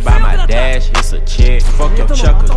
by my dash, it's a check. Fuck your chucker.